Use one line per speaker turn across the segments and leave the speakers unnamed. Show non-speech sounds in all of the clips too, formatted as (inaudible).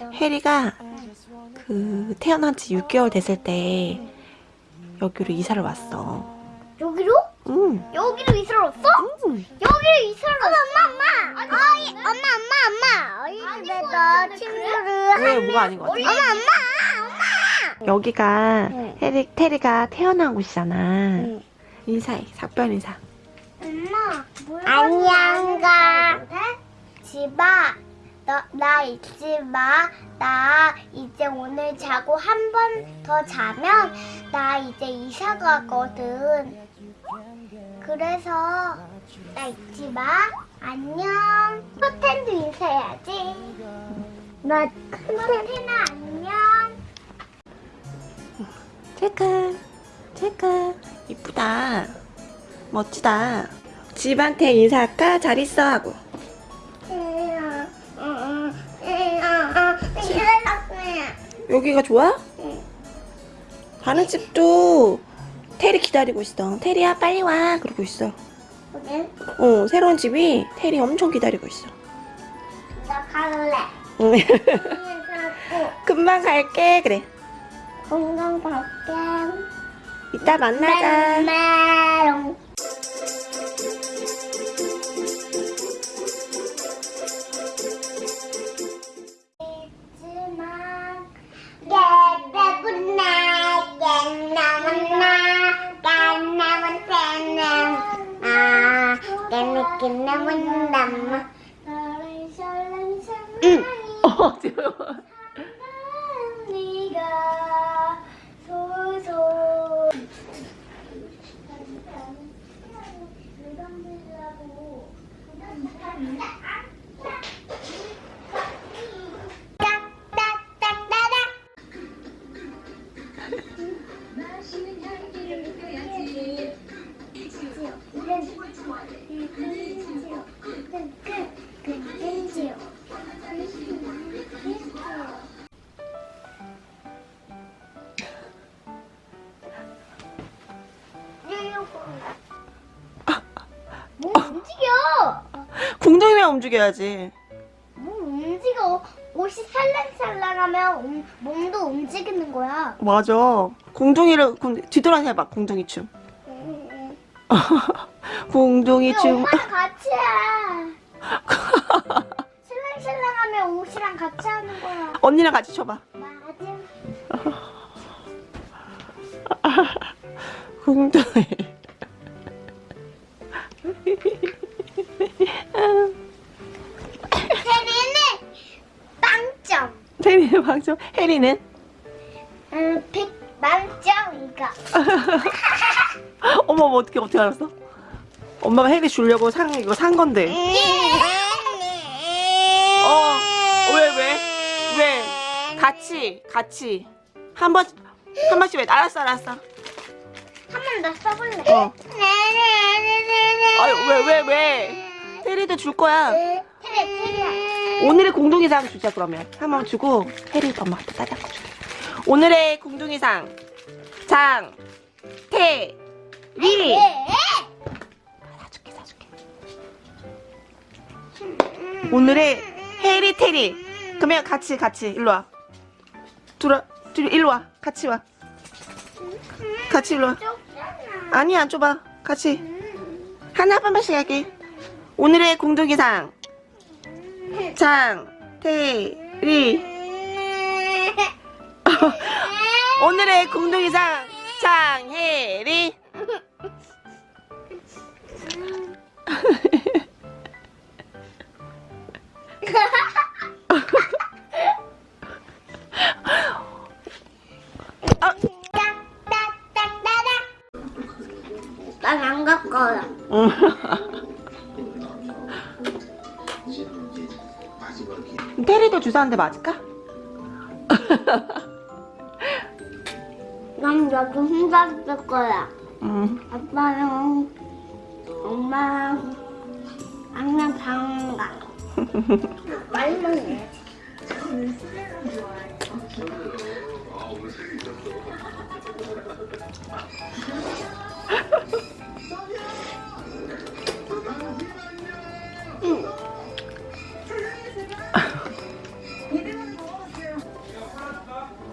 해리가 그 태어난 지 6개월 됐을 때 여기로 이사를 왔어.
여기로?
응.
여기로 이사를 왔어?
응.
여기로 이사를 왔어? 엄마, 엄마, 엄마. 어이, 엄마, 엄마, 엄마. 어이 집에서 친구를
왜 뭐가 아닌 것 같아?
엄마, 엄마, 엄마.
여기가
응.
해리 테리가 태어난 곳이잖아.
응.
인사해. 작별 인사.
엄마, 안녕 가. 집아, 너, 나 잊지 마. 나 이제 오늘 자고 한 번 더 자면 나 이제 이사 가거든. 그래서 나 잊지 마. 안녕. 커튼도 인사해야지. 나 커튼아 안녕.
체크. 체크. 이쁘다. 멋지다. 집한테 인사할까? 잘 있어 하고. 여기가 좋아? 다른 집도 테리 기다리고 있어. 테리야 빨리 와. 그러고 있어. 어, 새로운 집이 테리 엄청 기다리고 있어.
나 갈래.
응. (laughs) 금방 갈게. 그래.
건강 갈게.
이따 만나자.
나를 설렘
응. 어, 지금.
뭐 움직여?
궁둥이만 움직여야지.
뭐 움직여? 옷이 살랑살랑하면 움- 몸도 움직이는 거야.
맞아. 궁- 뒤돌아서 해봐. 궁둥이 춤.
근데
춤.
엄마랑 같이 해. (laughs) 살랑살랑하면 옷이랑 같이 하는 거야.
언니랑 같이 춰봐.
맞아.
궁둥이.
세리는 빵점.
테리는 방송. 해리는?
음, 백 만점 이거. (laughs)
어머, 어머, 어떻게, 어떻게 알았어? 엄마가 해리 주려고 산, 이거 산 건데. 어, 왜, 왜? 왜? 같이, 같이. 한 번, 한 번씩 왜? 알았어, 알았어.
한 번 더 써볼래.
어. 아유, 왜, 왜, 왜? 해리도 줄 거야.
테리 테리야.
오늘의 공동의상 주자, 그러면. 한 번 주고, 해리도 엄마한테 따뜻하게 줄게. 오늘의 공동의상. 장, 태, 리.
예.
사줄게, 사줄게. 오늘의 해리, 테리. 그러면 같이, 같이, 일로 와. 둘아, 둘이 일로 와. 같이 와. 같이 일로 와. 아니, 안 좁아. 같이. 하나 한 번씩 할게. 오늘의 공동의상. 장, 태, 리. 오늘의 공동의상. 장혜리. 아,
난안 갈 거야.
응. 테리도 주사 한대 맞을까? (laughs)
난 여기 혼자 있을 거야.
응.
아빠랑 엄마랑 항상 방 가. (laughs) 말만 해.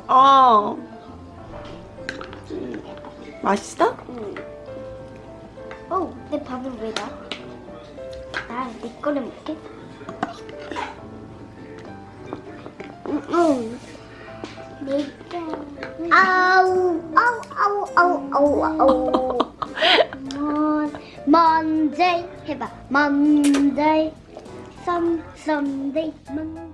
어. 맛있어?
어, 내 밥을 왜 나? 나내 거를 먹게. 응, 응. 내 거. 아우, 아우, 아우, 아우, 아우, 아우. 먼, 먼데이 해봐. 썸데이, 먼.